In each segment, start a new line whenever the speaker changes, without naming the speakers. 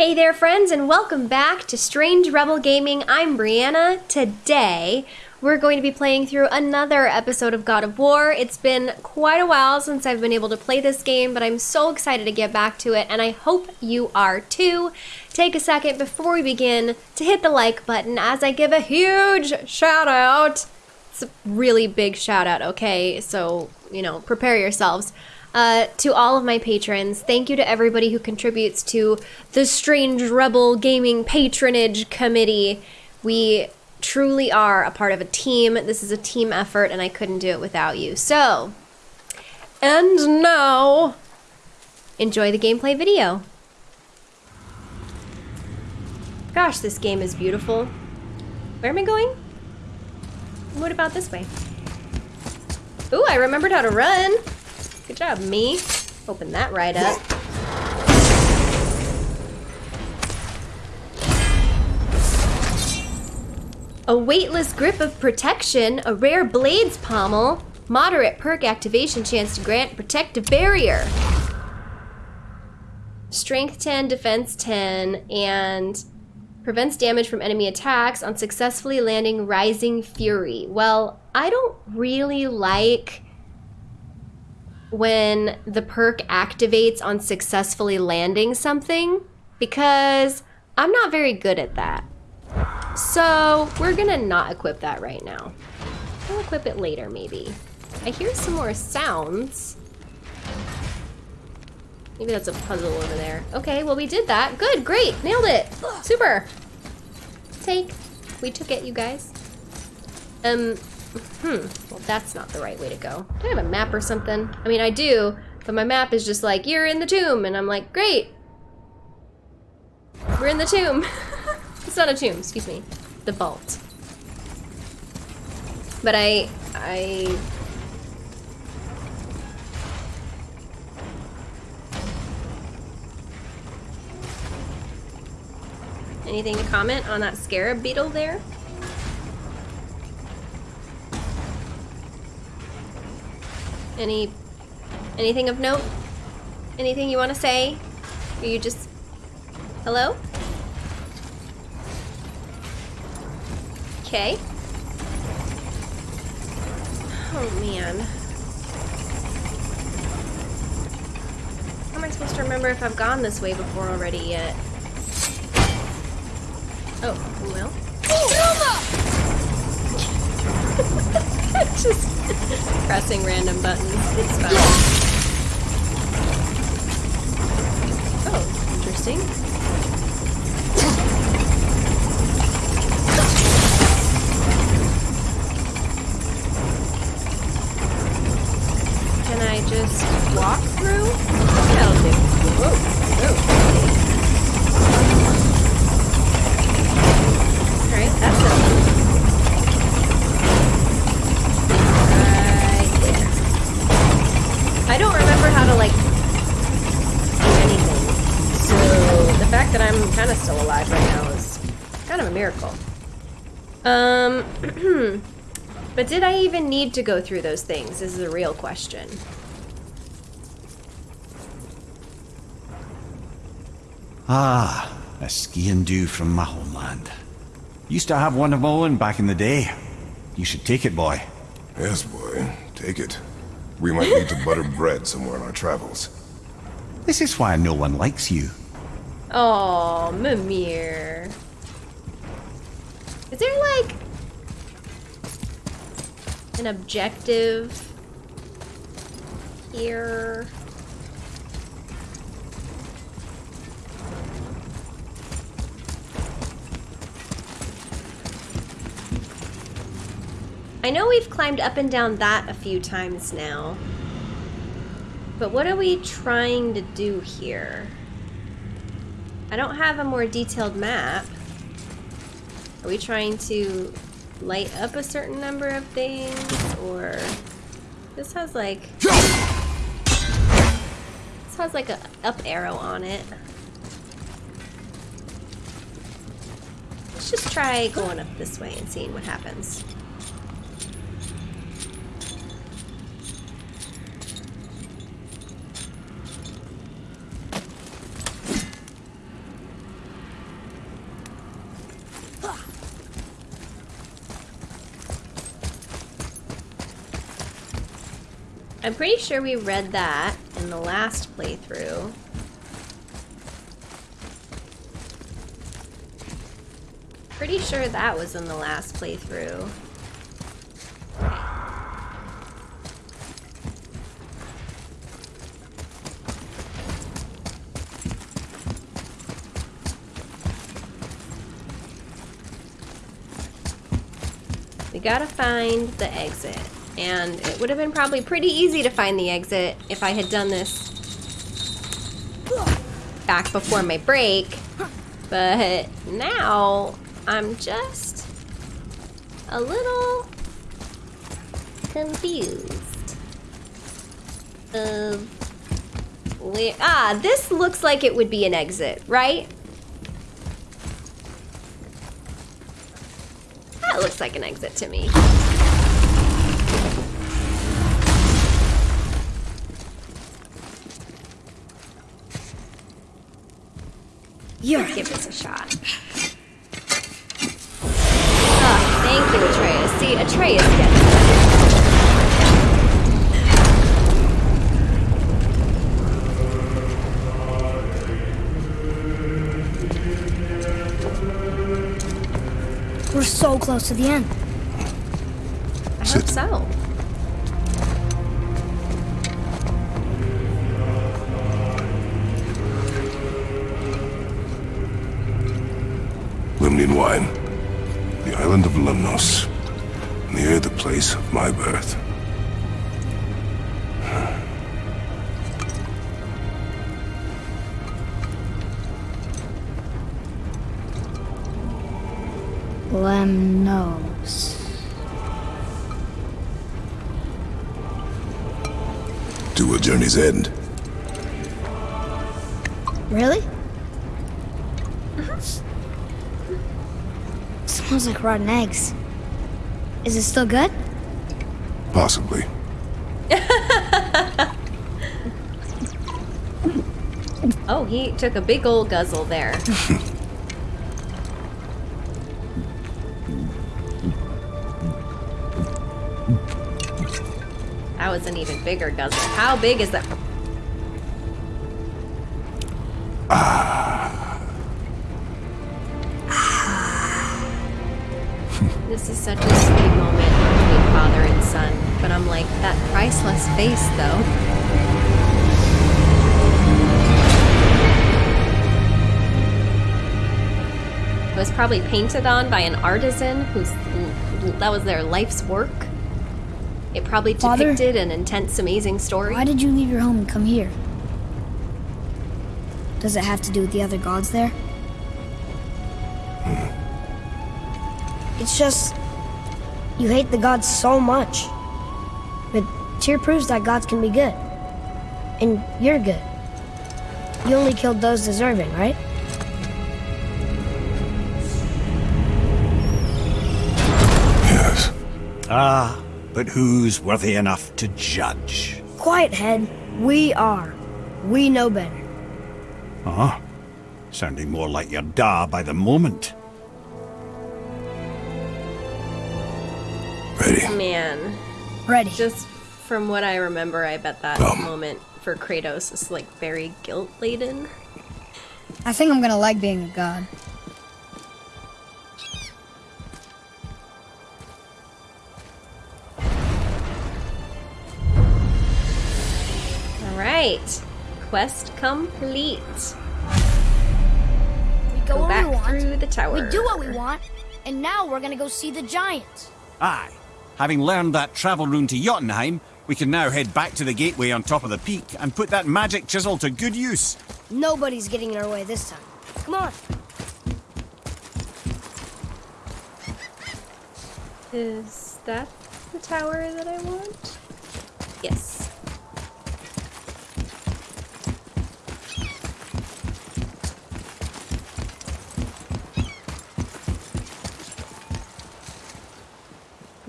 Hey there, friends, and welcome back to Strange Rebel Gaming. I'm Brianna. Today, we're going to be playing through another episode of God of War. It's been quite a while since I've been able to play this game, but I'm so excited to get back to it, and I hope you are too. Take a second before we begin to hit the like button as I give a huge shout out. It's a really big shout out, okay? So, you know, prepare yourselves. Uh, to all of my patrons, thank you to everybody who contributes to the Strange Rebel Gaming Patronage Committee. We truly are a part of a team. This is a team effort, and I couldn't do it without you. So, and now, enjoy the gameplay video. Gosh, this game is beautiful. Where am I going? What about this way? Ooh, I remembered how to run. Good job, me. Open that right up. A weightless grip of protection, a rare blades pommel, moderate perk activation chance to grant protective barrier. Strength 10, defense 10, and prevents damage from enemy attacks on successfully landing Rising Fury. Well, I don't really like when the perk activates on successfully landing something because I'm not very good at that. So we're gonna not equip that right now. We'll equip it later maybe. I hear some more sounds. Maybe that's a puzzle over there. Okay, well we did that. Good, great, nailed it. Super. Take. We took it, you guys. Um, hmm, well that's not the right way to go. Do I have a map or something? I mean, I do, but my map is just like, you're in the tomb, and I'm like, great. We're in the tomb. it's not a tomb, excuse me. The vault. But I, I... Anything to comment on that scarab beetle there? Any, anything of note? Anything you want to say? Are you just, hello? Okay. Oh man. How am I supposed to remember if I've gone this way before already yet? Oh, well. Just pressing random buttons. It's fun. Oh, interesting. Can I just walk through? That'll do. Whoa, whoa. To, like, do anything. So, the fact that I'm kind of still alive right now is kind of a miracle. Um, but did I even need to go through those things This is the real question.
Ah, a sgian-dubh from my homeland. Used to have one of my own back in the day. You should take it, boy.
Yes, boy. Take it. We might need to butter bread somewhere on our travels.
This is why no one likes you.
Oh, Mimir. Is there like an objective here? I know we've climbed up and down that a few times now. But what are we trying to do here? I don't have a more detailed map. Are we trying to light up a certain number of things or this has like this has like a up arrow on it. Let's just try going up this way and seeing what happens. I'm pretty sure we read that in the last playthrough. Pretty sure that was in the last playthrough. We gotta find the exit. And it would have been probably pretty easy to find the exit if I had done this back before my break. But now I'm just a little confused. Of where ah, this looks like it would be an exit, right? That looks like an exit to me. Let's give this a shot. Ah, thank you, Atreus. See, Atreus gets it.
We're so close to the end.
I hope so.
Lemnian wine. The island of Lemnos. Near the place of my birth.
Lemnos.
To a journey's end.
Really? Smells like rotten eggs. Is it still good?
Possibly.
Oh, he took a big old guzzle there. that was an even bigger guzzle. How big is that? Ah, This is such a sweet moment between father and son, but I'm like, that priceless face though. It was probably painted on by an artisan whose that was their life's work. It probably
Father?
depicted an intense, amazing story.
Why did you leave your home and come here? Does it have to do with the other gods there? It's just. You hate the gods so much. But Tyr proves that gods can be good. And you're good. You only killed those deserving, right?
Yes.
Ah, but who's worthy enough to judge?
Quiet head. We are. We know better.
Huh? Sounding more like your da by the moment.
Man,
Ready.
just from what I remember, I bet that
Um.
moment for Kratos is like very guilt laden.
I think I'm gonna like being a god.
All right, quest complete.
We go,
Go
where
back
we want.
through the tower.
We do what we want. And now we're gonna go see the giants.
Aye. Having learned that travel rune to Jotunheim, we can now head back to the gateway on top of the peak and put that magic chisel to good use.
Nobody's getting in our way this time. Come on.
Is that the tower that I want? Yes.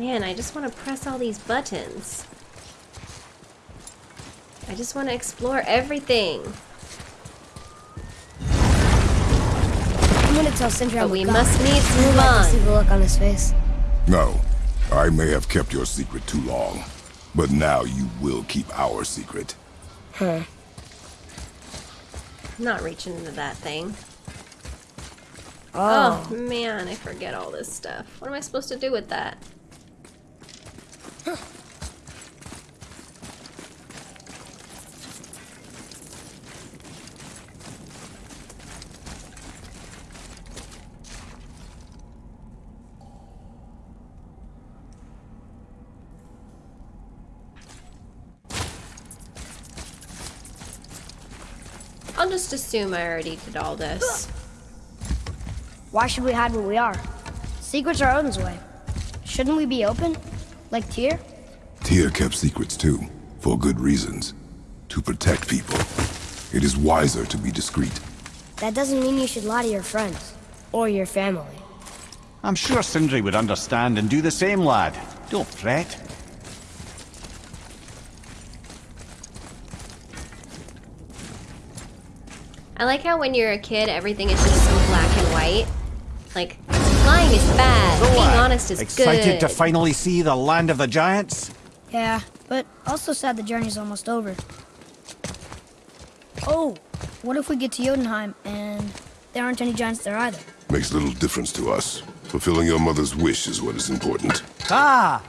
Man, I just want to press all these buttons. I just want to explore everything.
I'm gonna tell Sindri
But we
god.
must needs
We'll
move
let to see the look on his face.
No. I may have kept your secret too long. But now you will keep our secret.
Huh.
I'm not reaching into that thing.
Oh.
Oh man, I forget all this stuff. What am I supposed to do with that? I'll just assume I already did all this.
Why should we hide where we are? Secrets are Odin's way. Shouldn't we be open? Like Tyr?
Tyr kept secrets too, for good reasons. To protect people. It is wiser to be discreet.
That doesn't mean you should lie to your friends. Or your family.
I'm sure Sindri would understand and do the same, lad. Don't fret.
I like how when you're a kid, everything is just so black and white. Like, lying is bad, being honest is good.
Excited to finally see the land of the giants?
Yeah, but also sad the journey's almost over. Oh, what if we get to Jotunheim and there aren't any giants there either?
Makes little difference to us. Fulfilling your mother's wish is what is important.
Ah!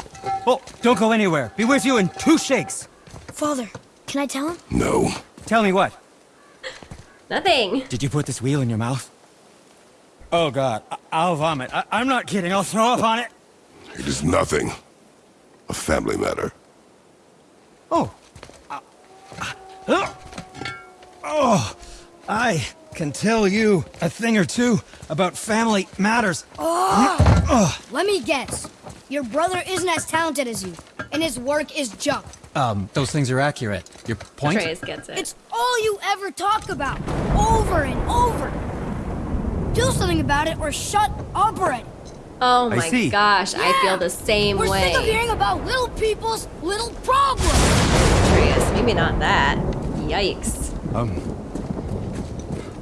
Oh, don't go anywhere. Be with you in two shakes.
Father, can I tell him?
No.
Tell me what?
Nothing.
Did you put this wheel in your mouth? Oh god, I- I'll vomit. I- I'm not kidding. I'll throw up on it.
It is nothing. A family matter.
Oh. Uh, uh, oh. I can tell you a thing or two about family matters.
Let me guess. Your brother isn't as talented as you, and his work is junk.
Um, those things are accurate. Your point?
Atreus gets it.
It's all you ever talk about, over and over. Do something about it or shut up already.
oh my
see.
gosh, I feel the same
We're
way.
sick of hearing about little people's little problems.
Atreus, maybe not that. Yikes.
Um.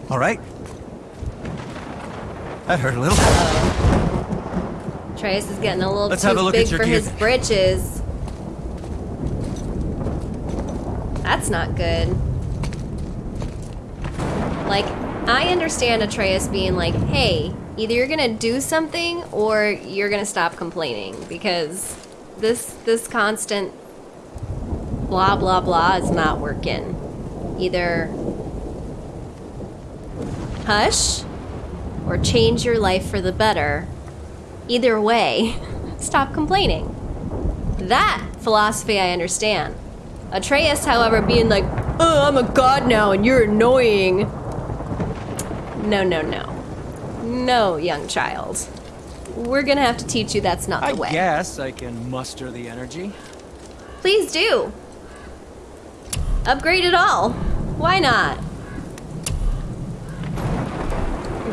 All right. That hurt a little.
Atreus is getting a little
Let's
too
have a look at
big
your
for
gear.
his britches. That's not good. Like, I understand Atreus being like, hey, either you're gonna do something or you're gonna stop complaining because this this constant blah blah blah is not working. Either hush or change your life for the better. Either way, stop complaining. That philosophy I understand. Atreus, however, being like, oh, I'm a god now and you're annoying. No, no, no. No, young child. We're gonna have to teach you that's not the way.
I guess I can muster the energy.
Please do. Upgrade it all. Why not?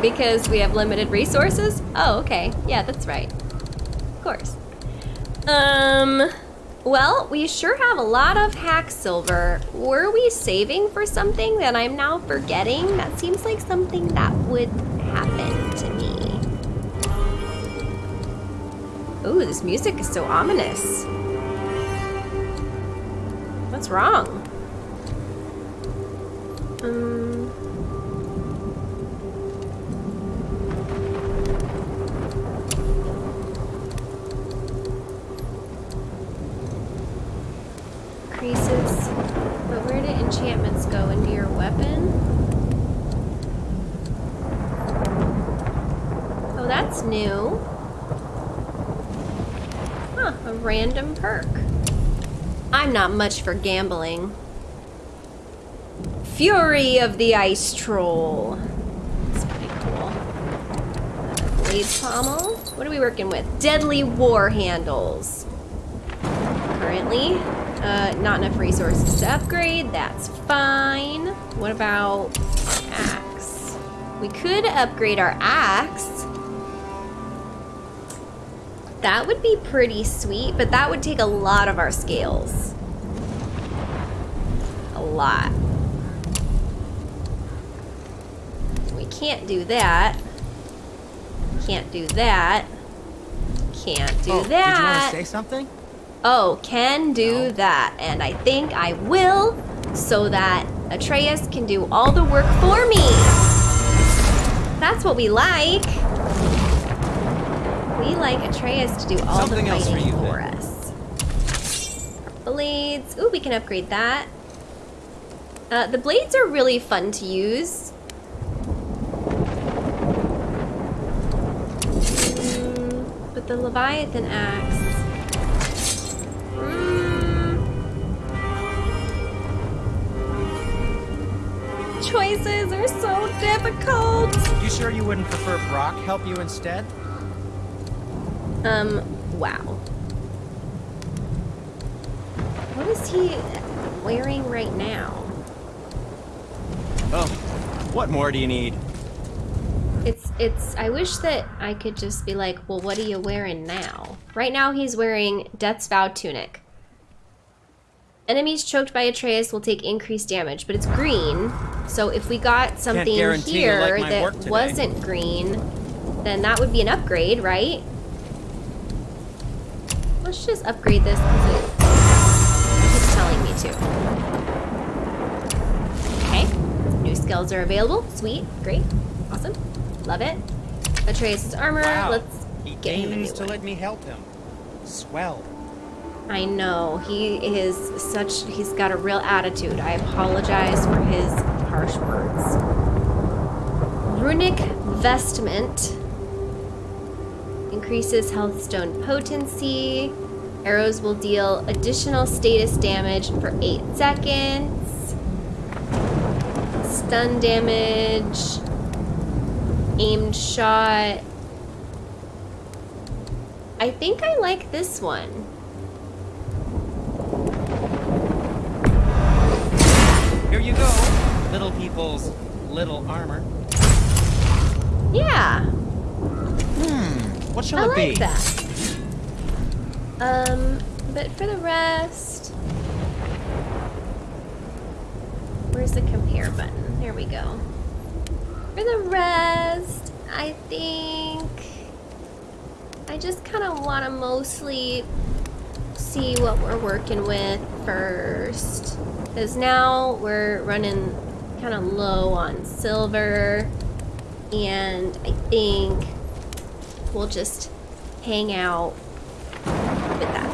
Because we have limited resources? Oh, okay. Yeah, that's right. Of course. Um, well, we sure have a lot of hack silver. Were we saving for something that I'm now forgetting? That seems like something that would happen to me. Ooh, this music is so ominous. What's wrong? Um. I'm not much for gambling. Fury of the Ice Troll. That's pretty cool. Blade Pommel. What are we working with? Deadly War Handles. Currently, uh, not enough resources to upgrade. That's fine. What about axe? We could upgrade our axe. That would be pretty sweet, but that would take a lot of our scales. Lot. We can't do that. Can't do that. Can't do
oh,
that.
Did you want to say something?
Oh, can do that. And I think I will so that Atreus can do all the work for me. That's what we like. We like Atreus to do all
Something
the
else for you,
for us. Blades. Ooh, we can upgrade that. Uh, the blades are really fun to use. Mm, but the Leviathan axe. Mm. Choices are so difficult.
You sure you wouldn't prefer Brok help you instead?
Um, wow. What is he wearing right now?
Oh, what more do you need?
It's, it's, I wish that I could just be like, well, what are you wearing now? Right now he's wearing Death's Vow Tunic. Enemies choked by Atreus will take increased damage, but it's green. So if we got something here
like
that wasn't green, then that would be an upgrade, right? Let's just upgrade this because it keeps telling me to. Okay, new skills are available. Sweet, great, awesome, love it. Atreus' armor.
Wow.
Let's
he
get him a new
to
one.
let me help him. Swell.
I know he is such. He's got a real attitude. I apologize for his harsh words. Runic vestment increases health stone potency. Arrows will deal additional status damage for eight seconds. Stun damage. Aimed shot. I think I like this one.
Here you go, little people's little armor.
Yeah, Hmm,
What shall
I
it
like
be?
that. Um, but for the rest, where's the compare button? There we go. For the rest, I think I just kind of want to mostly see what we're working with first. Because now we're running kind of low on silver. And I think we'll just hang out with that.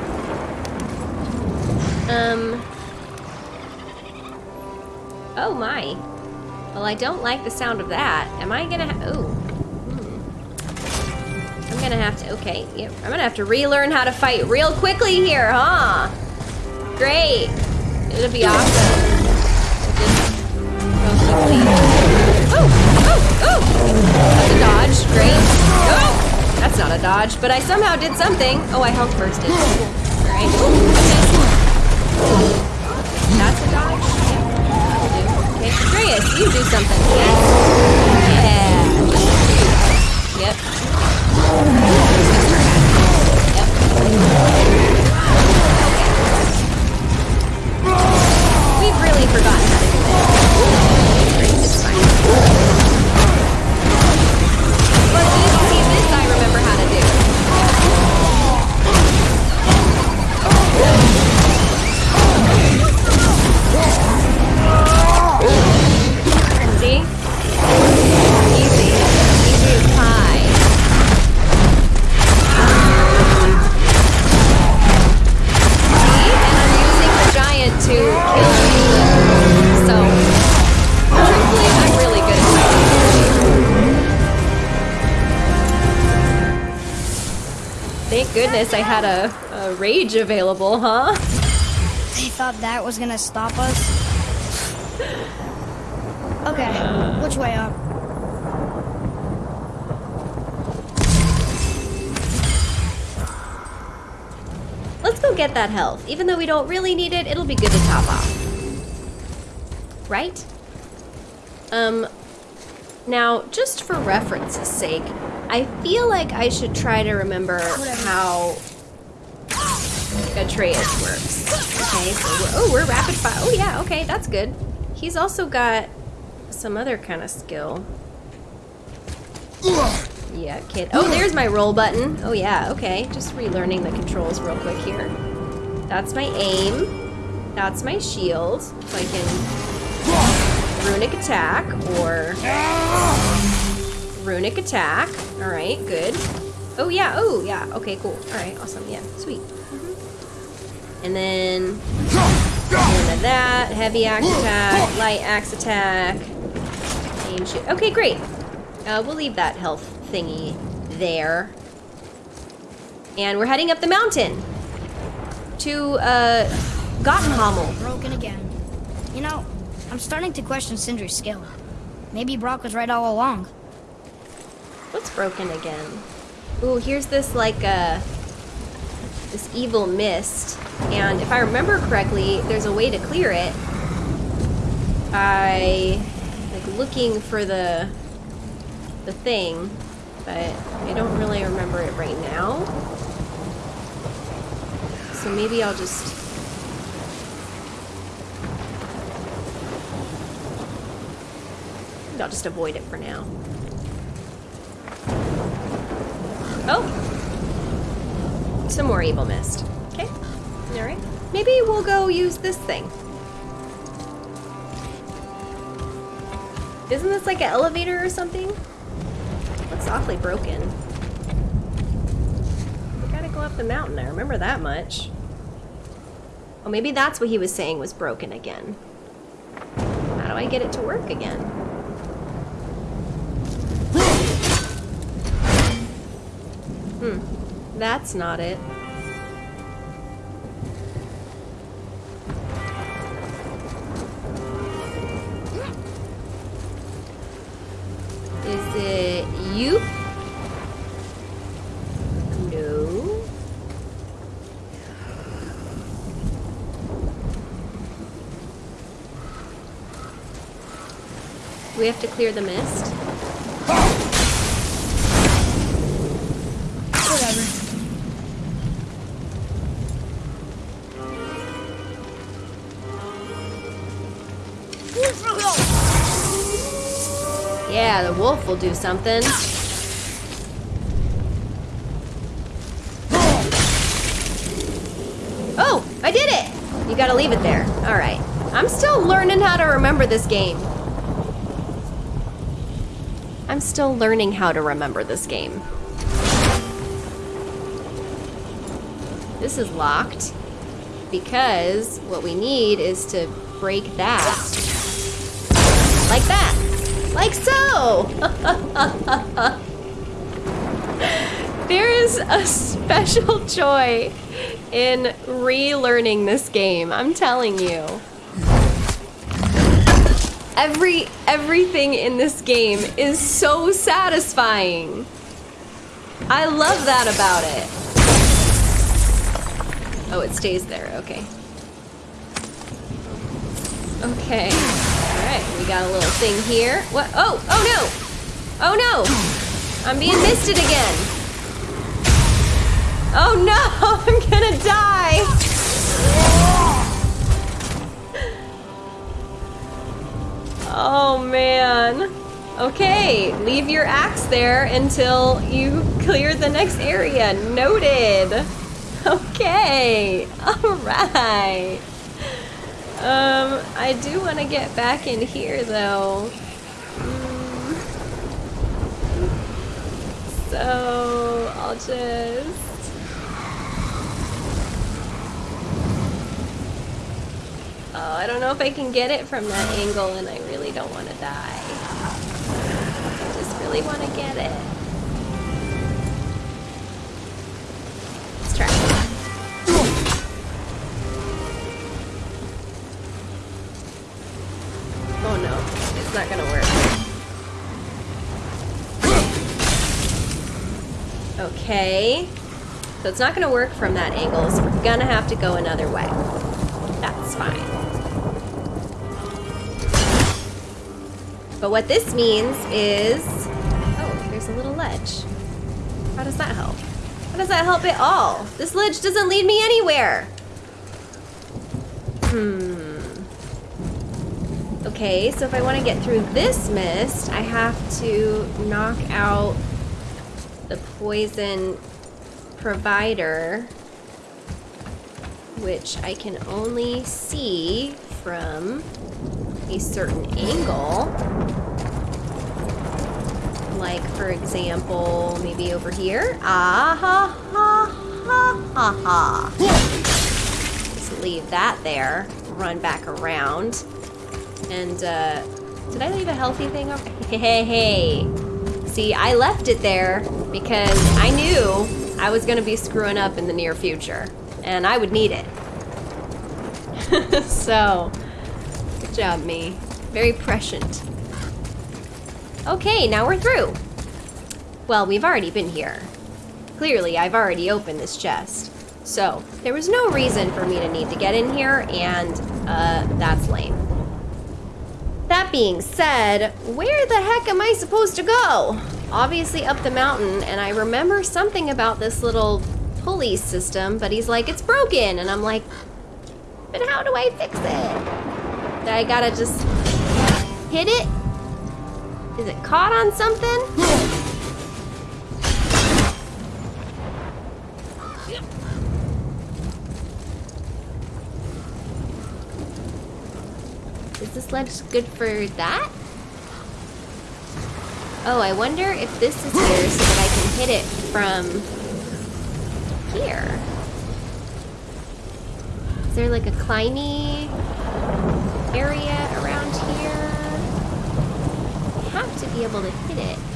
Um. Oh my. Well, I don't like the sound of that. Am I gonna oh. Hmm. I'm gonna have to, okay, yep. I'm gonna have to relearn how to fight real quickly here, huh? Great. It'll be awesome. Oh, oh, oh! That's a dodge, great. That's not a dodge, but I somehow did something. Oh, I bursted. Cool. Alright. Andreas, you do something. Yes. Yeah. Yep. Yep. We've really forgotten how to do this. But see, see, this I remember how Thank goodness I had a, a rage available, huh?
They thought that was gonna stop us. Okay, which way up?
Let's go get that health. Even though we don't really need it, it'll be good to top off. Right? Um, now, just for reference's sake, I feel like I should try to remember how Atreus works. Okay, so we're, oh, we're rapid fire. Oh yeah, okay, that's good. He's also got some other kind of skill. Yeah, kid. Oh, there's my roll button. Oh yeah, okay. Just relearning the controls real quick here. That's my aim. That's my shield. So I can runic attack or runic attack. All right, good. Oh yeah, oh yeah. Okay, cool. All right, awesome. Yeah, sweet. And then into that heavy axe attack, light axe attack. Okay, great. Uh, we'll leave that health thingy there. And we're heading up the mountain to uh, Gottenhammel.
Broken again. You know, I'm starting to question Sindri's skill. Maybe Brok was right all along.
What's broken again? Ooh, here's this like uh this evil mist. And if I remember correctly, there's a way to clear it. By like looking for the the thing, but I don't really remember it right now. So maybe I'll just I'll just avoid it for now. Oh! Some more evil mist. Okay. Alright. Maybe we'll go use this thing. Isn't this like an elevator or something? Looks awfully broken. We gotta go up the mountain, I remember that much. Oh, maybe that's what he was saying was broken again. How do I get it to work again? That's not it. Is it you? No. We have to clear the mist. Will do something. Oh, I did it! You gotta leave it there. Alright. I'm still learning how to remember this game. I'm still learning how to remember this game. This is locked because what we need is to break that. Like that. Like so! there is a special joy in relearning this game, I'm telling you. Every everything in this game is so satisfying. I love that about it. Oh, it stays there. Okay. Okay. We got a little thing here. What? Oh, oh no! Oh no! I'm being misted again. Oh no! I'm gonna die. Oh man. Okay, leave your axe there until you clear the next area. Noted. Okay. All right. Um, I do want to get back in here though. So I'll just. Oh, I don't know if I can get it from that angle, and I really don't want to die. I just really want to get it. Let's try. No, not gonna work. Okay. So it's not gonna work from that angle, so we're gonna have to go another way. That's fine. But what this means is... Oh, there's a little ledge. How does that help? How does that help at all? This ledge doesn't lead me anywhere. Hmm. Okay, so if I want to get through this mist, I have to knock out the poison provider. which I can only see from a certain angle. Like, for example, maybe over here. Ah ha ha ha ha ha. Just leave that there. Run back around. And, uh, did I leave a healthy thing over? Hey, hey, hey. See, I left it there because I knew I was gonna be screwing up in the near future. And I would need it. so, good job, me. Very prescient. Okay, now we're through. Well, we've already been here. Clearly, I've already opened this chest. So, there was no reason for me to need to get in here, and, uh, that's lame. That being said, where the heck am I supposed to go? Obviously up the mountain, and I remember something about this little pulley system, but he's like, it's broken, and I'm like, but how do I fix it? I gotta just hit it? Is it caught on something? Ledge good for that? Oh, I wonder if this is here so that I can hit it from here. Is there like a climby area around here? I have to be able to hit it.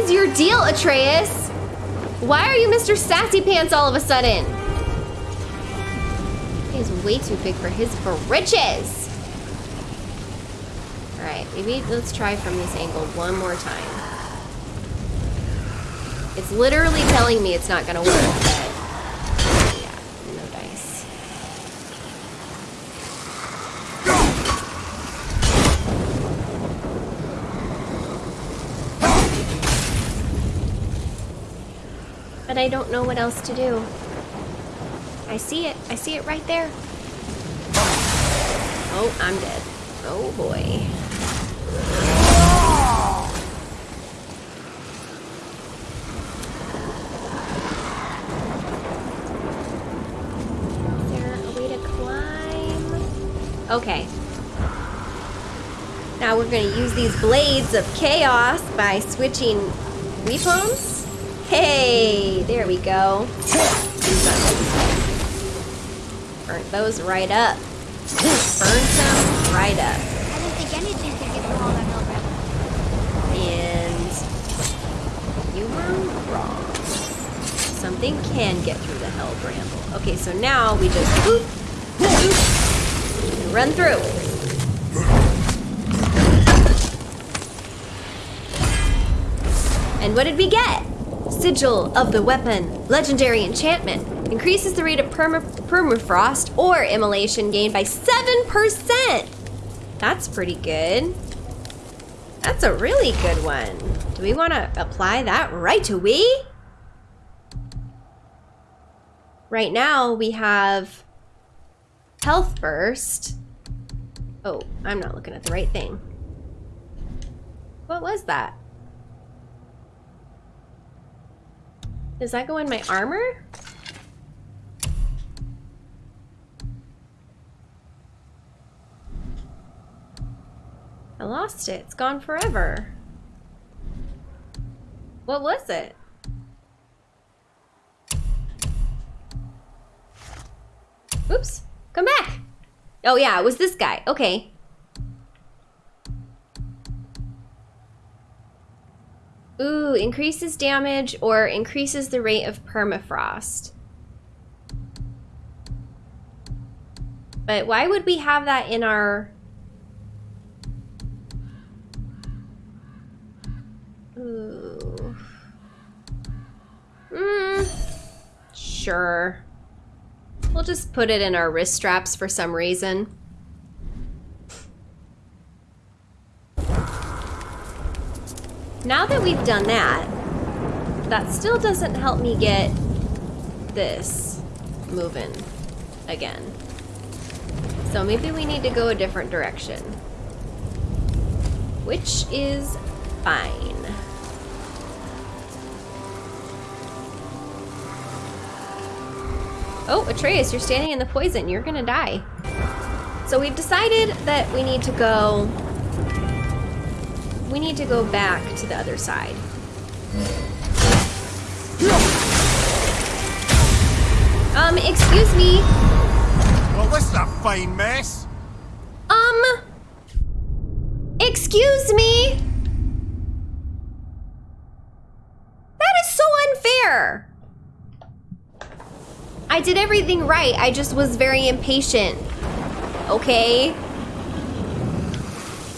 Is your deal, Atreus? Why are you Mr. Sassy Pants all of a sudden? He's way too big for his britches. Alright, maybe let's try from this angle one more time. It's literally telling me it's not gonna work, but yeah, no dice. But I don't know what else to do. I see it. I see it right there. Oh, I'm dead. Oh boy. Is there a way to climb? Okay. Now we're gonna use these blades of chaos by switching weapons. Hey, there we go. Burnt those right up. Burn them right up.
I didn't think anything could get through all that milk.
And you were wrong. Something can get through the hell bramble. Okay, so now we just boop, boop, and run through. And what did we get? Sigil of the Weapon, legendary enchantment. Increases the rate of perma- permafrost or immolation gained by 7%. That's pretty good. That's a really good one. Do we want to apply that right away? Right now we have health burst. Oh, I'm not looking at the right thing. What was that? Does that go in my armor? I lost it. It's gone forever. What was it? Oops. Come back. Oh yeah, it was this guy. Okay. Ooh, increases damage or increases the rate of permafrost. But why would we have that in our... Ooh. Mm, sure. We'll just put it in our wrist straps for some reason. Now that we've done that, that still doesn't help me get this moving again. So maybe we need to go a different direction. Which is fine. Oh, Atreus, you're standing in the poison. You're gonna die. So we've decided that we need to go... We need to go back to the other side. Um, excuse me.
Well, this is a fine mess.
Um... Excuse me? That is so unfair. I did everything right. I just was very impatient. Okay?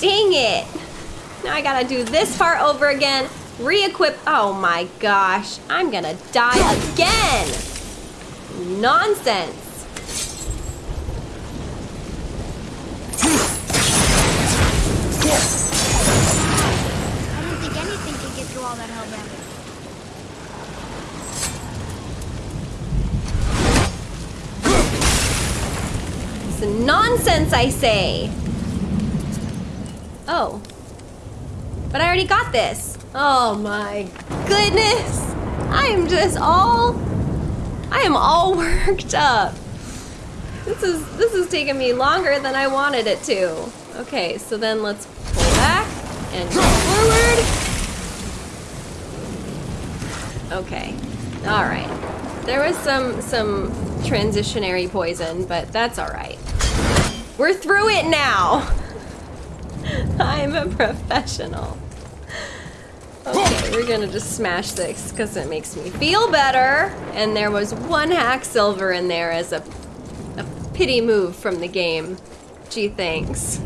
Dang it. Now I gotta do this part over again. Re-equip. Oh my gosh. I'm gonna die again. Nonsense.
I didn't think anything could get through all that hell damage.
It's nonsense, I say. Oh. But I already got this. Oh my goodness. I am just all I am all worked up. This is this is taking me longer than I wanted it to. Okay, so then let's pull back and go forward. Okay. All right. There was some some transitionary poison, but that's all right. We're through it now. I'm a professional. Okay, we're gonna just smash this because it makes me feel better. And there was one hack silver in there as a, a pity move from the game. Gee, thanks.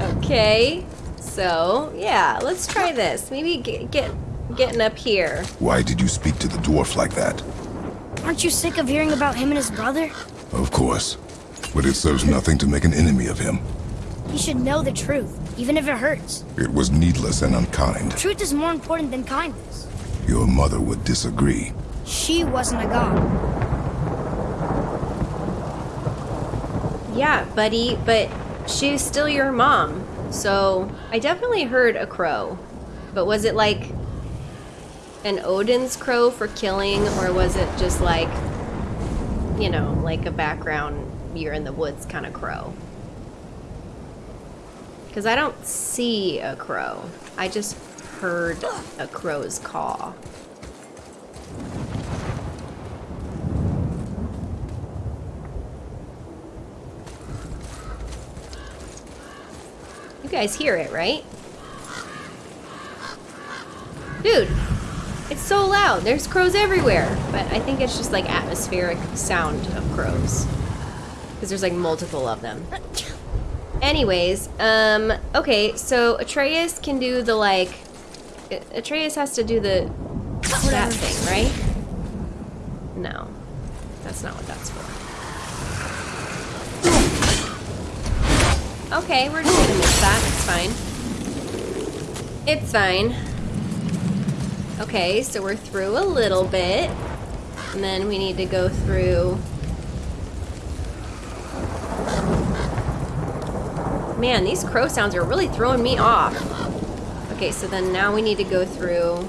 Okay, so yeah, let's try this. Maybe get, get getting up here.
Why did you speak to the dwarf like that?
Aren't you sick of hearing about him and his brother?
Of course. But it serves nothing to make an enemy of him.
He should know the truth, even if it hurts.
It was needless and unkind.
Truth is more important than kindness.
Your mother would disagree.
She wasn't a god.
Yeah, buddy, but she's still your mom. So I definitely heard a crow. But was it like an Odin's crow for killing, or was it just like, you know, like a background, you're in the woods kind of crow? Because I don't see a crow. I just heard a crow's caw. You guys hear it, right? Dude, it's so loud. There's crows everywhere. But I think it's just like atmospheric sound of crows. Because there's like multiple of them. Anyways, um, okay, so Atreus can do the like. Atreus has to do the. that thing, right? No. That's not what that's for. Okay, we're just gonna miss that. It's fine. It's fine. Okay, so we're through a little bit. And then we need to go through... Man, these crow sounds are really throwing me off. Okay, so then now we need to go through...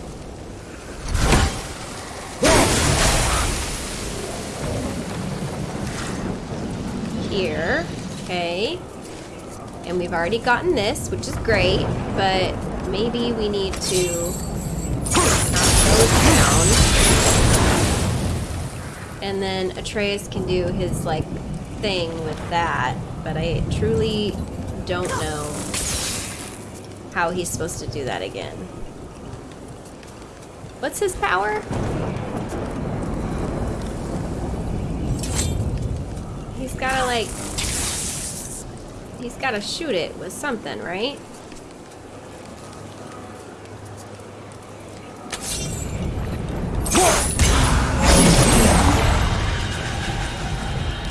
Here. Okay. And we've already gotten this, which is great, but maybe we need to down. And then Atreus can do his, like, thing with that, but I truly don't know how he's supposed to do that again. What's his power? He's gotta, like, He's got to shoot it with something, right?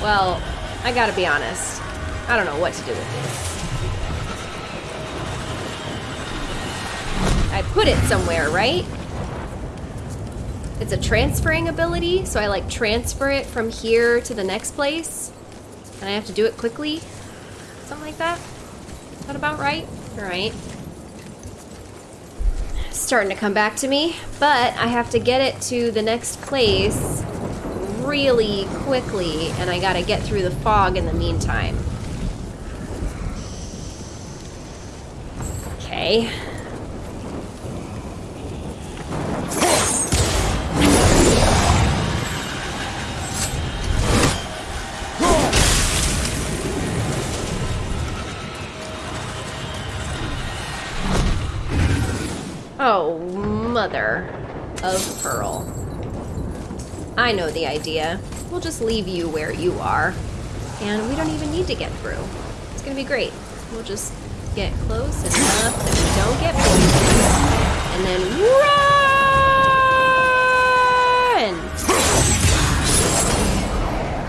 Well, I gotta be honest. I don't know what to do with this. Put it somewhere, right? it's a transferring ability, so I like transfer it from here to the next place. And I have to do it quickly. Something like that. Is that about right? Alright. Starting to come back to me, but I have to get it to the next place really quickly, and I gotta get through the fog in the meantime. Okay. I know the idea. We'll just leave you where you are. And we don't even need to get through. It's gonna be great. We'll just get close enough that we don't get poisoned. And then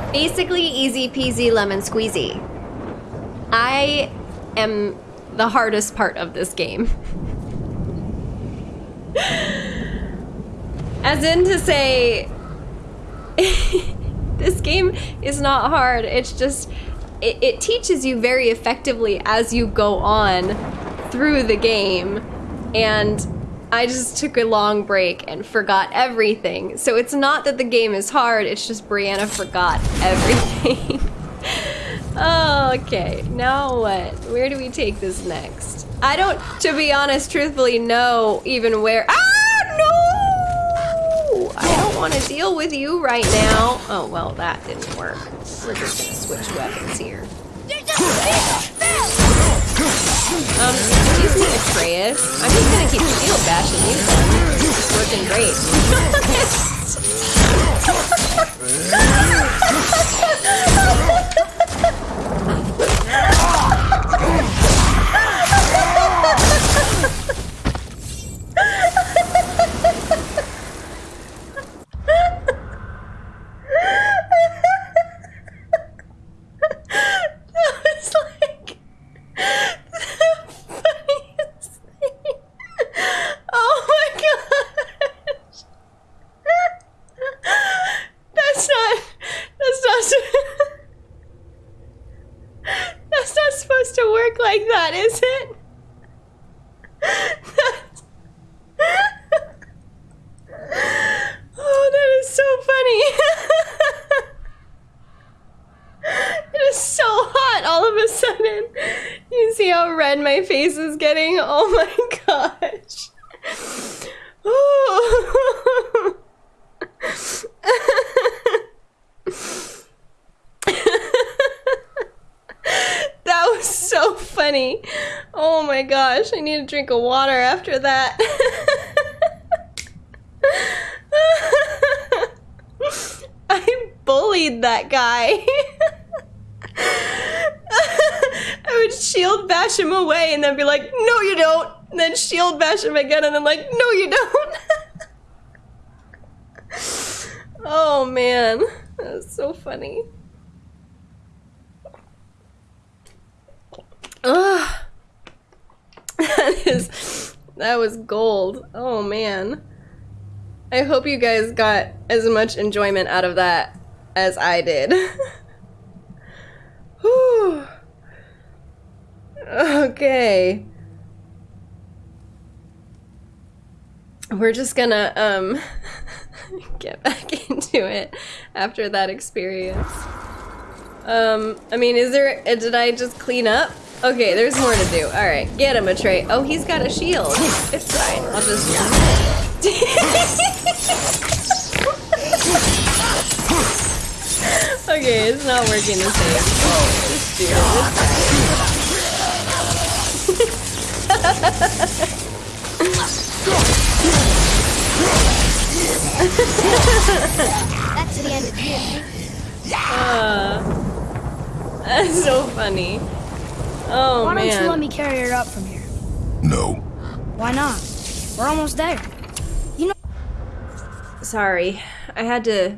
run! Basically easy peasy lemon squeezy. I am the hardest part of this game. As in to say, this game is not hard. It's just, it, it teaches you very effectively as you go on through the game. And I just took a long break and forgot everything. So it's not that the game is hard, it's just Brianna forgot everything. okay, now what? Where do we take this next? I don't, to be honest, truthfully, know even where. Ah! Want to deal with you right now. Oh, well, that didn't work. We're just gonna switch weapons here. Um, excuse me, Atreus. I'm just gonna keep shield bashing you then. It's working great. That was like the funniest thing. Oh my gosh. That's not. That's not. That's not supposed to work like that, is it? That's- Oh, that is so funny. It is so hot all of a sudden. You see how red my face is getting? Oh my gosh. Oh. that was so funny. Oh my gosh, I need a drink of water after that. I bullied that guy. I would shield bash him away and then be like, no, you don't. And then shield bash him again and then, like, no, you don't. oh man, that was so funny. Ugh. That was gold. Oh man. I hope you guys got as much enjoyment out of that as I did. Whew. Okay. We're just gonna um get back into it after that experience. Um, I mean, is there, did I just clean up? Okay, there's more to do. Alright, get him, Atreus. Oh, he's got a shield. It's fine. I'll just... okay, it's not working the same. Just do it.
That's the end of.
Uh, that's so funny. Oh,
Why don't you let me carry her up from here?
No.
Why not? We're almost there. You know...
Sorry, I had to.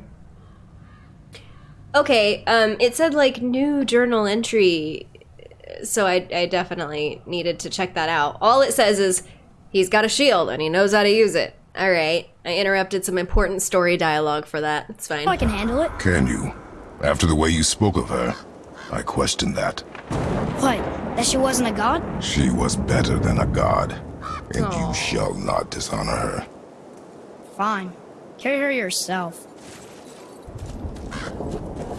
Okay, um, it said like new journal entry, so I, I definitely needed to check that out. All it says is he's got a shield and he knows how to use it. All right. I interrupted some important story dialogue for that. It's fine.
I can handle it.
Can you? After the way you spoke of her, I question that.
What? That she wasn't a god?
She was better than a god, and
Aw.
you shall not dishonor her.
Fine. Carry her yourself.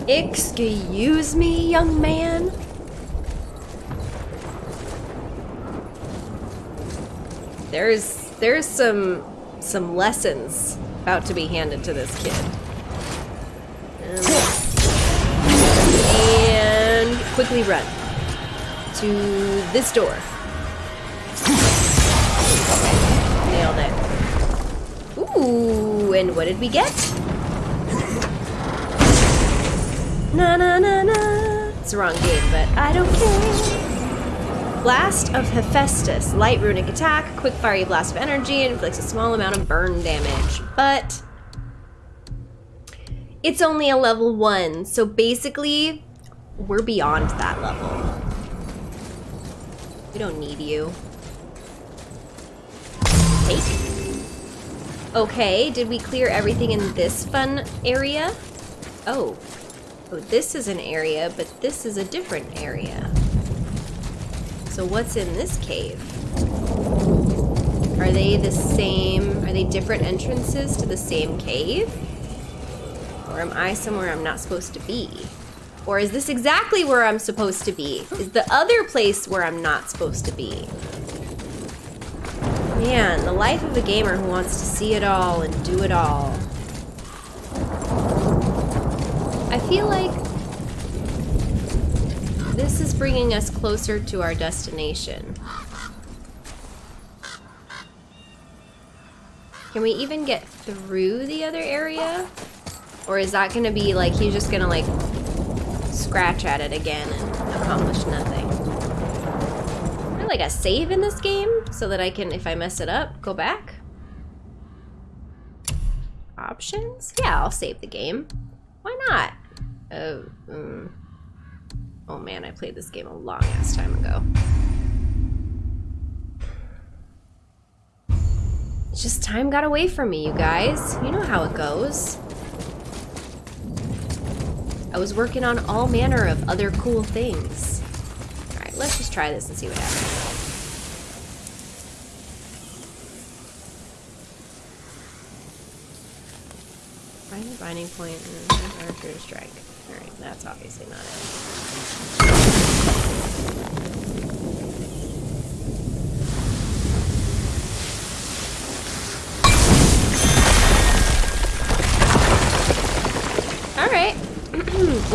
Excuse me, young man. There's there's some some lessons about to be handed to this kid. Um, and quickly run to this door. Nailed it. Ooh, and what did we get? Na na na na. It's the wrong game, but I don't care. Blast of Hephaestus. Light runic attack, quick fiery blast of energy, inflicts a small amount of burn damage. But it's only a level one, so basically we're beyond that level. We don't need you. Take. Okay, did we clear everything in this fun area? Oh. Oh, this is an area, but this is a different area. So what's in this cave? Are they the same, are they different entrances to the same cave? Or am I somewhere I'm not supposed to be? Or is this exactly where I'm supposed to be? Is the other place where I'm not supposed to be? Man, the life of a gamer who wants to see it all and do it all. I feel like this is bringing us closer to our destination. Can we even get through the other area? Or is that gonna be like, he's just gonna like scratch at it again and accomplish nothing? Is like a save in this game so that I can, if I mess it up, go back? Options? Yeah, I'll save the game. Why not? Oh, mm. oh man, I played this game a long ass time ago. It's just time got away from me, you guys. You know how it goes. I was working on all manner of other cool things. Alright, let's just try this and see what happens. Find the binding point and archer strike. Alright, that's obviously not it.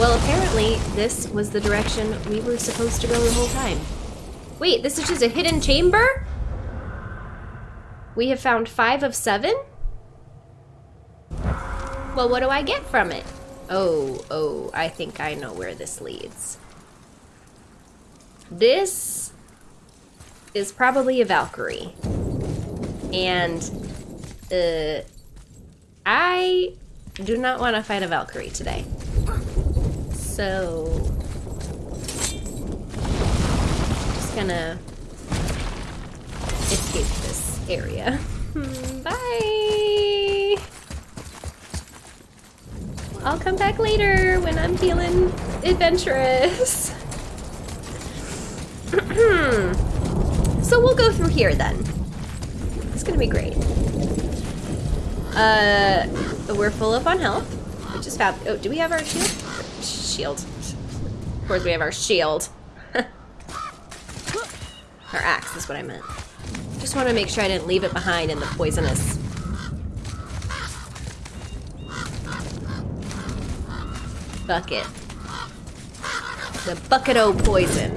Well, apparently, this was the direction we were supposed to go the whole time. Wait, this is just a hidden chamber? We have found five of seven? Well, what do I get from it? Oh, oh, I think I know where this leads. This is probably a Valkyrie. And, uh, I do not want to fight a Valkyrie today. So, just gonna escape this area. Bye! I'll come back later when I'm feeling adventurous. so we'll go through here then. It's gonna be great. Uh, we're full up on health, which is fab. Oh, do we have our shield? Shield. Of course we have our shield. our axe is what I meant. Just want to make sure I didn't leave it behind in the poisonous. Bucket. The bucket o' poison.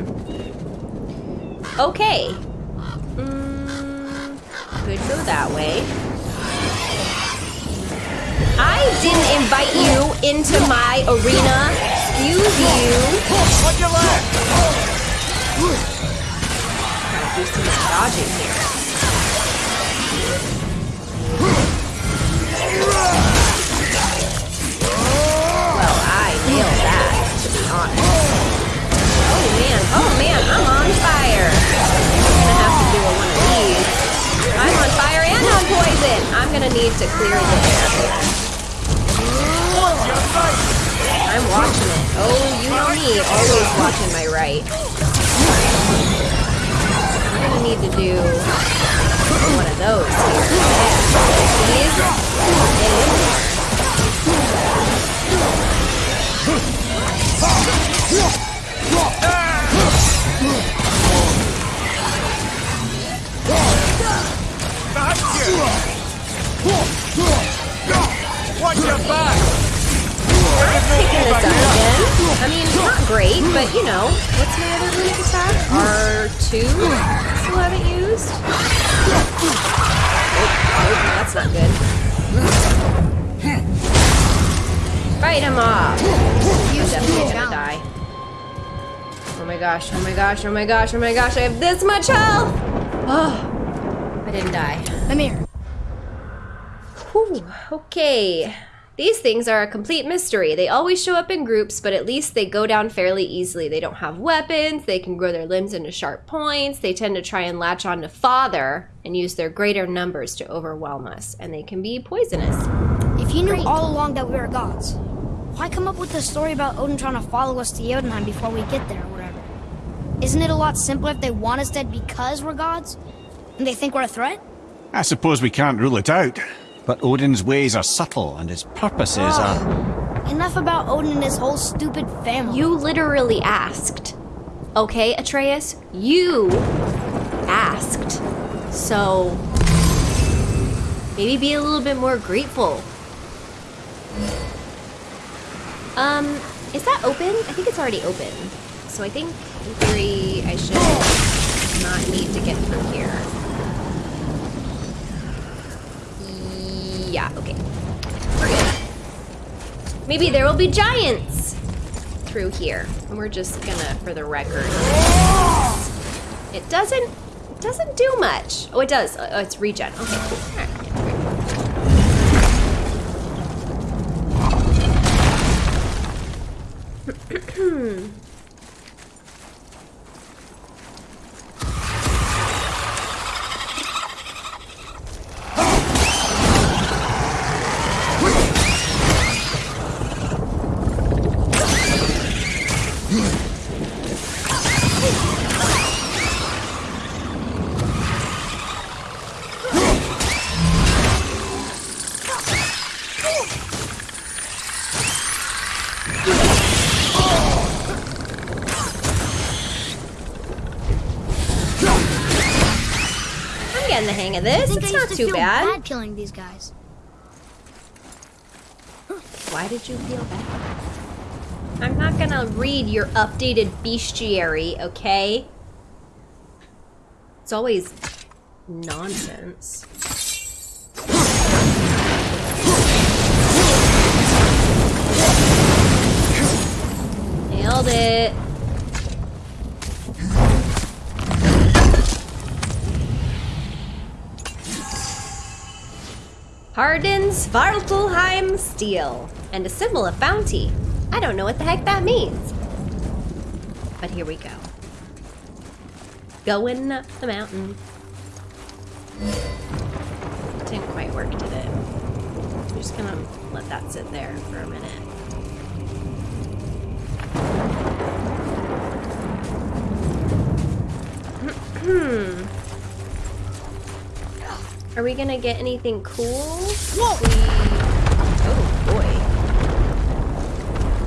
Okay. Mm, could go that way. I didn't invite you into my arena. Excuse you.
Watch your left!
Gotta do some dodging here. Well, I nailed that, to be honest. Oh man, oh man, I'm on fire. I'm gonna have to do a one of these. I'm on fire and on poison. I'm I'm gonna need to clear the air here. I'm watching it. Oh, you know me, always watching my right. I'm gonna need to do one of those here. Yeah. Get in.
Watch your back!
This up again. I mean, not great, but you know. What's my other runic attack? R2? Still haven't used? Oh, oh, that's not good. Fight him off! You definitely gonna die. Oh my gosh, oh my gosh, oh my gosh, oh my gosh, I have this much health! Oh, I didn't die.
I'm here.
Whew, okay. These things are a complete mystery. They always show up in groups, but at least they go down fairly easily. They don't have weapons, they can grow their limbs into sharp points, they tend to try and latch on to father and use their greater numbers to overwhelm us, and they can be poisonous.
If you knew all along that we were gods, why come up with the story about Odin trying to follow us to Jotunheim before we get there or whatever? Isn't it a lot simpler if they want us dead because we're gods? And they think we're a threat?
I suppose we can't rule it out. But Odin's ways are subtle and his purposes are.
Enough about Odin and his whole stupid family.
You literally asked. Okay, Atreus? You asked. So maybe be a little bit more grateful. Um, is that open? I think it's already open. So I think in theory I should not need to get through here. Yeah, okay. We're good. Maybe there will be giants through here. And we're just gonna, for the record. It doesn't, it doesn't do much. Oh, it does. Oh, it's regen. Okay, cool. Yeah, not
used to
too
feel
bad.
killing these guys.
Why did you feel bad? I'm not gonna read your updated bestiary, okay? It's always nonsense. Hardens Svartalfheim steel and a symbol of bounty. I don't know what the heck that means. But here we go. Going up the mountain. Didn't quite work, did it? I'm just gonna let that sit there for a minute. Hmm. Are we gonna get anything cool? Whoa! Oh boy.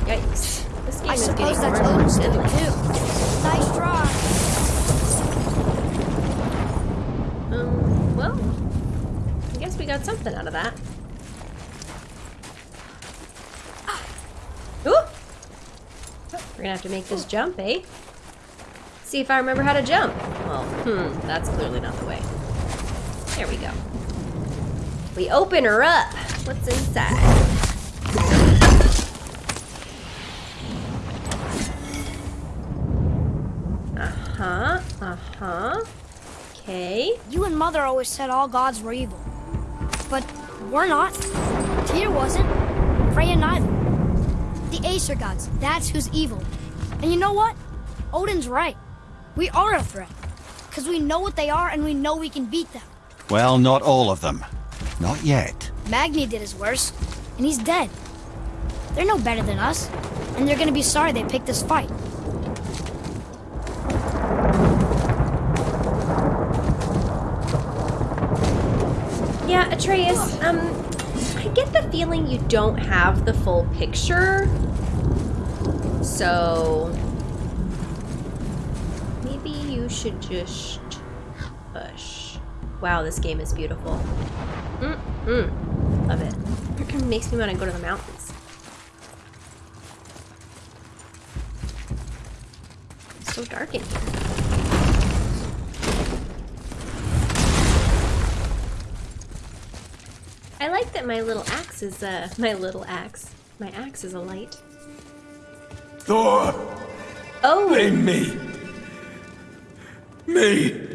Yikes. This game
I
is
suppose
getting
that's
more and more
Odin's too. Nice try.
Um, well, I guess we got something out of that. Ooh! We're gonna have to make this jump, eh? See if I remember how to jump. Well, hmm, that's clearly not the way. There we go. We open her up. What's inside? Uh-huh, uh-huh. Okay.
You and Mother always said all gods were evil. But we're not. Tyr wasn't. Freya neither. The Aesir gods, that's who's evil. And you know what? Odin's right. We are a threat. Because we know what they are and we know we can beat them.
Well, not all of them. Not yet.
Magni did his worst, and he's dead. They're no better than us, and they're gonna be sorry they picked this fight.
Yeah, Atreus, um, I get the feeling you don't have the full picture. So, maybe you should just push. Wow, this game is beautiful. Mm-mm. Love it. Makes me want to go to the mountains. It's so dark in here. I like that my little axe is, uh, my little axe. My axe is a light.
Thor,
Oh!
blame me. Me.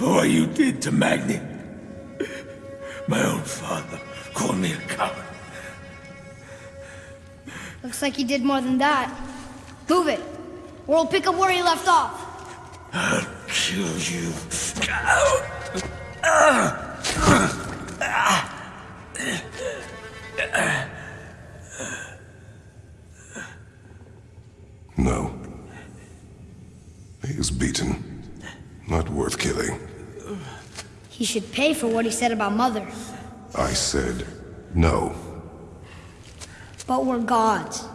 For what you did to Magni. My own father called me a coward.
Looks like he did more than that. Move it, or we'll pick up where he left off.
I'll kill you.
No. He is beaten. Not worth killing.
He should pay for what he said about Mother.
I said no.
But we're gods.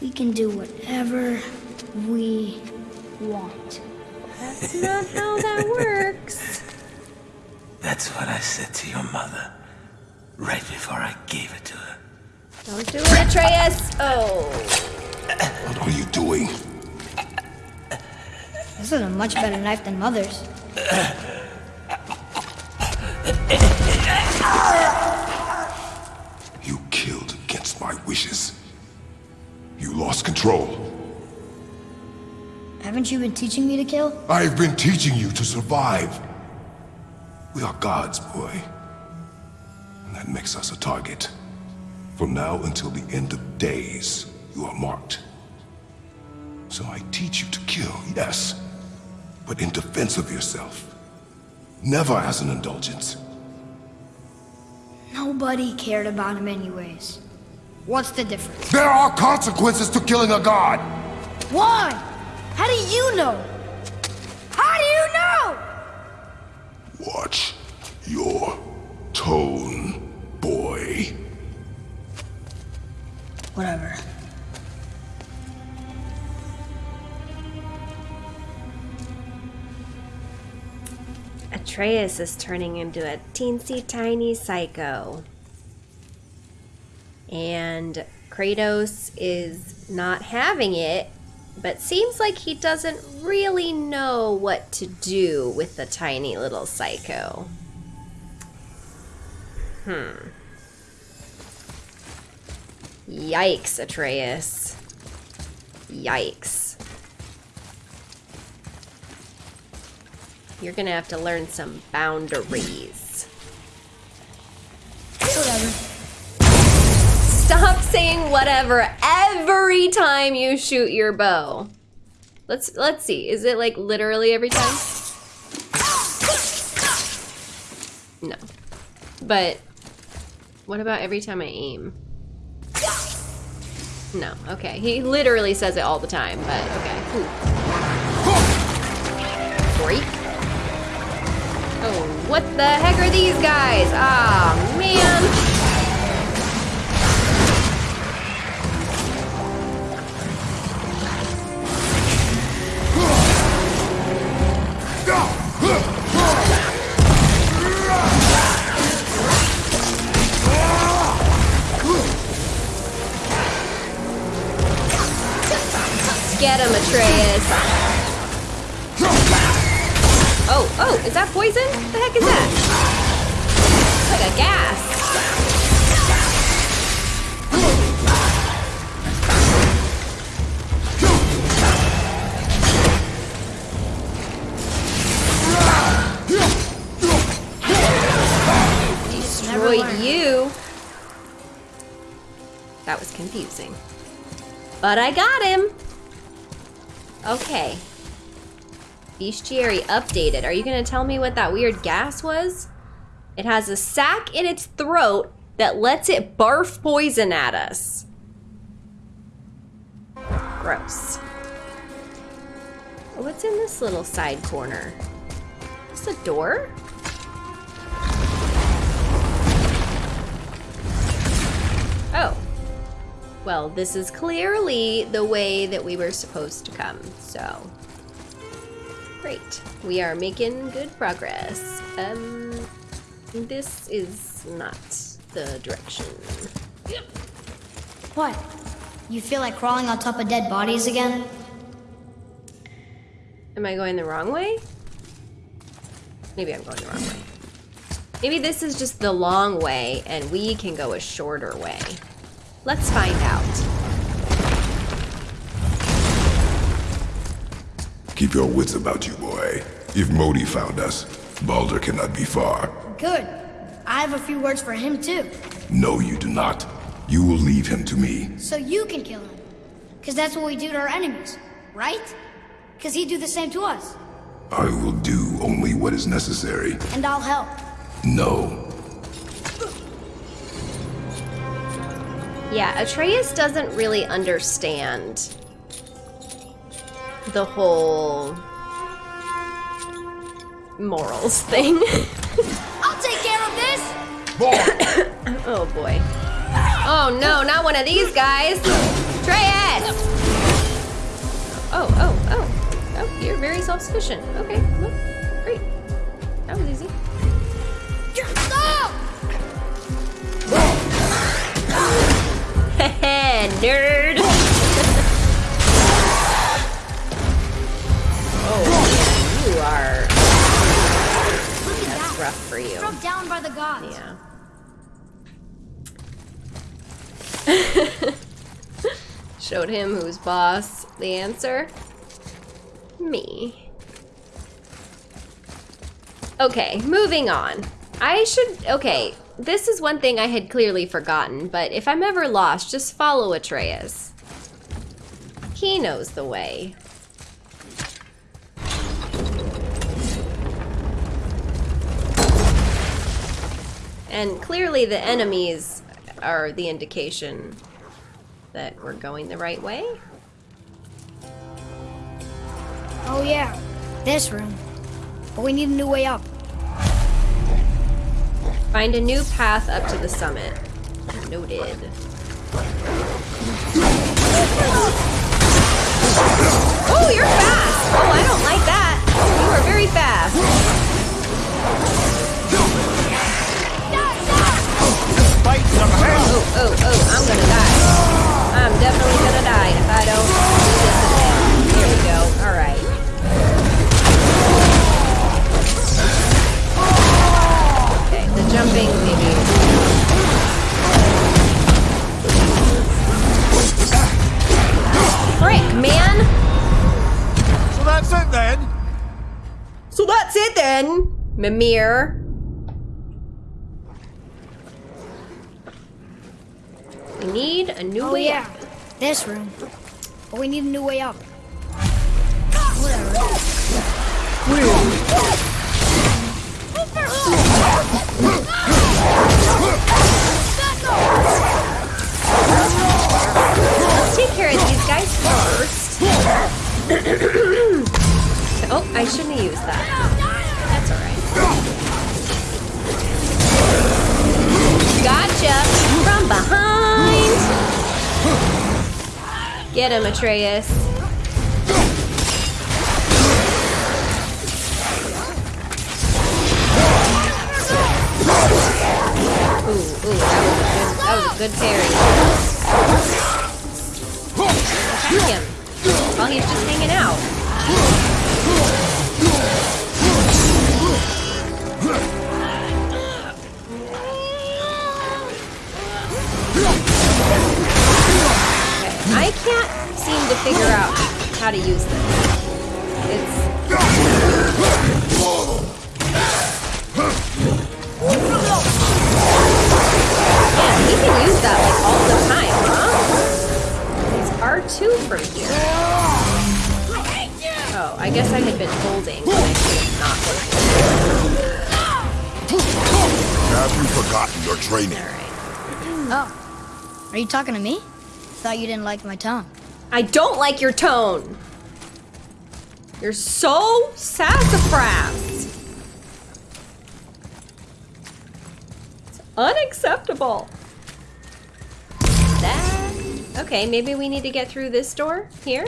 We can do whatever we want.
That's not how that works.
That's what I said to your mother. Right before I gave it to her.
Don't do it, Atreus! Oh.
What are you doing?
This is a much better knife than Mother's.
You killed against my wishes. You lost control.
Haven't you been teaching me to kill?
I've been teaching you to survive. We are gods, boy. And that makes us a target. From now until the end of days, you are marked. So I teach you to kill, yes, but in defense of yourself. Never as an indulgence.
Nobody cared about him anyways. What's the difference?
There are consequences to killing a god!
Why? How do you know? How do you know?
Watch your tone, boy.
Whatever.
Atreus is turning into a teensy tiny psycho. And Kratos is not having it, but seems like he doesn't really know what to do with the tiny little psycho. Hmm. Yikes, Atreus. Yikes. You're gonna have to learn some boundaries.
Whatever.
Stop saying whatever every time you shoot your bow. Let's let's see. Is it like literally every time? No. But what about every time I aim? No. Okay. He literally says it all the time, but okay. Ooh. Freak. Oh, what the heck are these guys? Ah, man. But I got him. Okay. Bestiary updated. Are you gonna tell me what that weird gas was? It has a sac in its throat that lets it barf poison at us. Gross. What's in this little side corner? Is this a door? Oh. Well, this is clearly the way that we were supposed to come, so. Great. We are making good progress. Um, this is not the direction.
What? You feel like crawling on top of dead bodies again?
Am I going the wrong way? Maybe I'm going the wrong way. Maybe this is just the long way and we can go a shorter way. Let's find out.
Keep your wits about you, boy. If Modi found us, Balder cannot be far.
Good. I have a few words for him too.
No, you do not. You will leave him to me.
So you can kill him. Cause that's what we do to our enemies, right? Cause he'd do the same to us.
I will do only what is necessary.
And I'll help.
No.
Yeah, Atreus doesn't really understand the whole morals thing.
I'll take care of this!
oh boy. Oh no, not one of these guys! Atreus! Oh, oh, oh. Oh, you're very self-sufficient. Okay, well, great. That was easy. Nerd! oh, you are... That's
that.
rough for you.
Struck down by the gods.
Yeah. Showed him who's boss. The answer? Me. Okay, moving on. I should, okay, this is one thing I had clearly forgotten, but if I'm ever lost, just follow Atreus. He knows the way. And clearly the enemies are the indication that we're going the right way.
Oh yeah, this room. But we need a new way up.
Find a new path up to the summit. Noted. Oh, you're fast! We need a new way up. Him, Atreus. Ooh, ooh, that was a good, that was a good parry. Huh? It's R2 from here. Oh, I guess I had been holding, but I should have not holding.
have you forgotten your training?
Oh, are you talking to me? Thought you didn't like my tone.
I don't like your tone. You're so sassafras. It's unacceptable. Okay, maybe we need to get through this door here.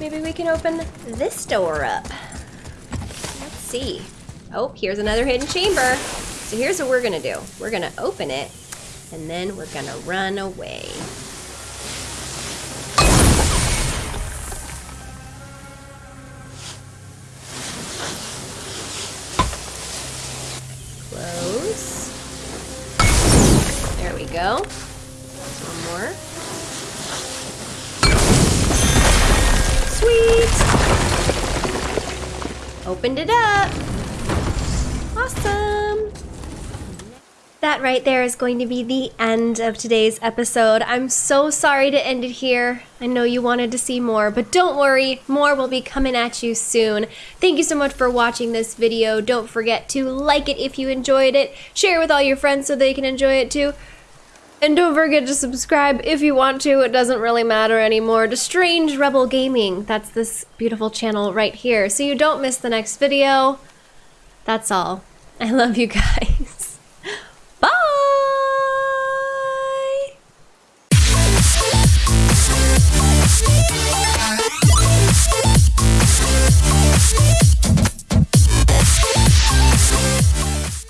Maybe we can open this door up. Let's see. Oh, here's another hidden chamber. So here's what we're gonna do. We're gonna open it, and then we're gonna run away. Close. There we go. Sweet! Opened it up. Awesome. That right there is going to be the end of today's episode. I'm so sorry to end it here. I know you wanted to see more, but don't worry, more will be coming at you soon. Thank you so much for watching this video. Don't forget to like it if you enjoyed it, share it with all your friends so they can enjoy it too. And don't forget to subscribe if you want to. It doesn't really matter anymore to Strange Rebel Gaming. That's this beautiful channel right here. So you don't miss the next video. That's all. I love you guys. Bye!